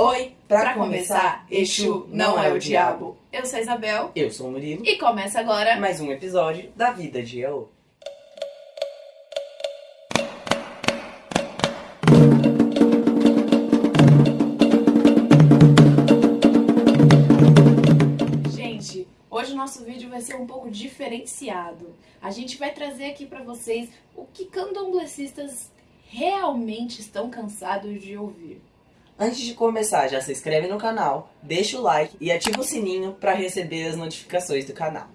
Oi, pra, Pra começar, começar, Exu não é o diabo. Eu sou a Isabel Eu sou o Murilo. e começa agora. Mais um episódio da vida de Yaô. Gente, hoje o nosso vídeo vai ser um pouco diferenciado. A gente vai trazer aqui pra vocês o que candomblecistas realmente estão cansados de ouvir. Antes de começar, já se inscreve no canal, deixa o like e ativa o sininho pra receber as notificações do canal.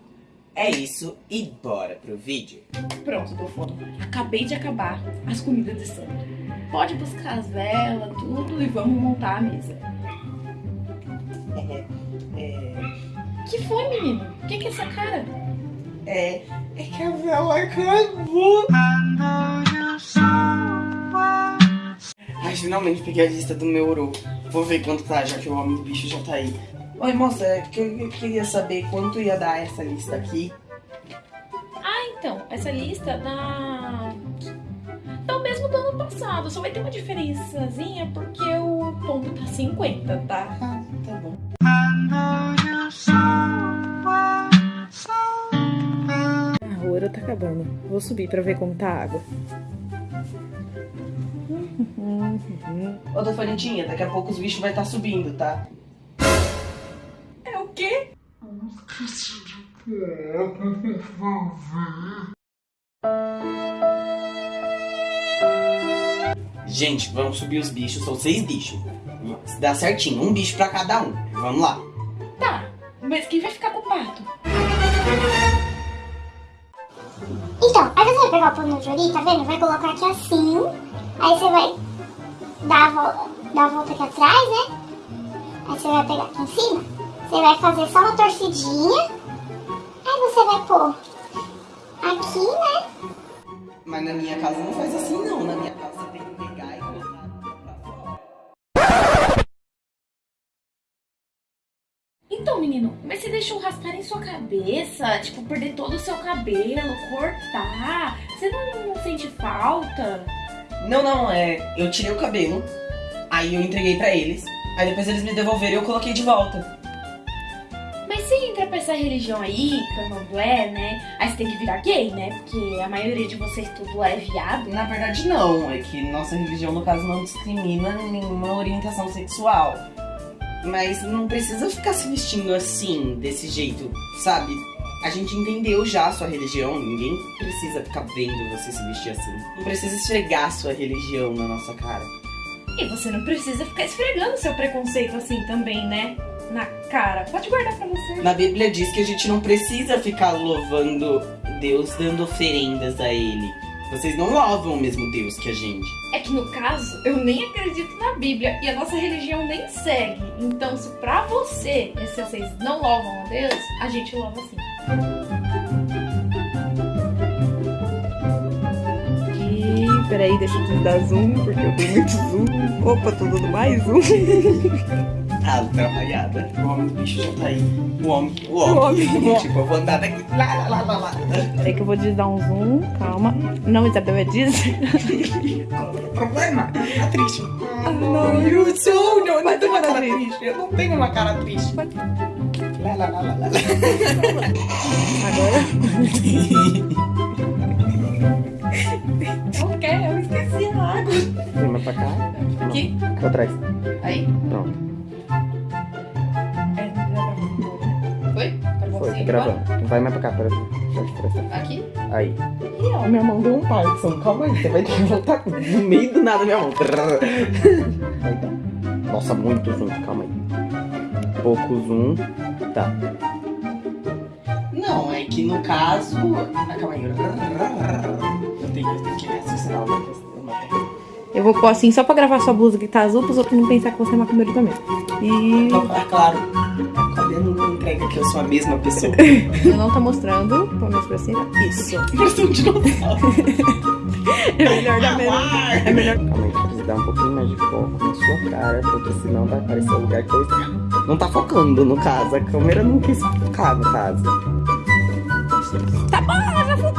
É isso e bora pro vídeo. Pronto, tô fome. Acabei de acabar as comidas de santo. Pode buscar as velas, tudo e vamos montar a mesa. É, Que foi, menino? O que, que é essa cara? é, é que a vela acabou. Finalmente peguei a lista do meu ouro. Vou ver quanto tá, já que o homem bicho já tá aí. Oi, moça, é que eu eu queria saber quanto ia dar essa lista aqui. Então, essa lista dá. dá o mesmo do ano passado, só vai ter uma diferençazinha porque o ponto tá 50, tá? Ah, tá bom. A ouro tá acabando. Vou subir pra ver como tá a água. Ô, dona Florentinha, daqui a pouco os bichos vai estar subindo, tá? É o quê? Gente, vamos subir os bichos, são seis bichos. Se dá certinho, um bicho pra cada um. Vamos lá. Tá, mas quem vai ficar com o pato? Então, aí você vai pegar o pano de ori, tá vendo? Vai colocar aqui assim. Aí você vai dar a volta, dar a volta aqui atrás, né? Aí você vai pegar aqui em cima. Você vai fazer só uma torcidinha. Aí você vai pôr aqui, né? Mas na minha casa não faz assim não. Na minha casa você tem que pegar e colocar pra fora. Então, menino, mas você deixou raspar em sua cabeça? Tipo, perder todo o seu cabelo, cortar? Você não, não sente falta? Não, não, é. Eu tirei o cabelo, aí eu entreguei pra eles, aí depois eles me devolveram e eu coloquei de volta. Mas se entra pra essa religião aí, candomblé, né? Aí você tem que virar gay, né? Porque a maioria de vocês tudo é viado. Na verdade, não. É que nossa religião, no caso, não discrimina nenhuma orientação sexual. Mas não precisa ficar se vestindo assim, desse jeito, sabe? A gente entendeu já a sua religião, ninguém precisa ficar vendo você se vestir assim. Não precisa esfregar a sua religião na nossa cara. E você não precisa ficar esfregando seu preconceito assim também, né? Na cara. Pode guardar pra você. Na Bíblia diz que a gente não precisa ficar louvando Deus, dando oferendas a Ele. Vocês não louvam o mesmo Deus que a gente. É que no caso, eu nem acredito na Bíblia e a nossa religião nem segue. Então, se pra você, se vocês não louvam a Deus, a gente louva sim. Aqui, peraí, deixa eu dar zoom, porque eu tenho muito zoom. Opa, tô dando mais zoom. Ah, trabalhada. O homem do bicho já tá aí. O homem, o homem. O homem. tipo, eu vou andar daqui. Lá, lá, lá, lá, lá. Peraí que eu vou dar um zoom, calma. Não, Isabel, é? Qual é o problema? Tá triste. não, you sou, não, não tenho uma cara triste. triste. Eu não tenho uma cara triste. Lá, lá, lá, lá, lá. Agora. Não quer, eu esqueci a água. Vem mais pra cá. Aqui? Pra trás. Gravando. Vai mais pra cá, pra? Aqui? Aí. Ih, ó, minha mão deu um Parkinson. Calma aí, você vai ter que voltar no meio do nada minha mão. Aí tá. Nossa, muito zoom. Calma aí. Pouco zoom. Tá. Não, é que no caso. Ah, calma aí. Eu tenho, eu tenho que raciocinar uma questão. Eu vou pôr assim só pra gravar sua blusa que tá azul, pros outros não pensar que você é macumbeiro também. E. Então, é claro. Não entrega que eu sou a mesma pessoa? Eu não tá mostrando. Pelo menos pra cima. Isso. Parece um dinossauro. É melhor dar menos. É melhor. Calma aí, precisa dar um pouquinho mais de foco na sua cara, porque senão vai aparecer o lugar que eu. Não tá focando, no caso. A câmera não quis focar, no caso. Tá bom,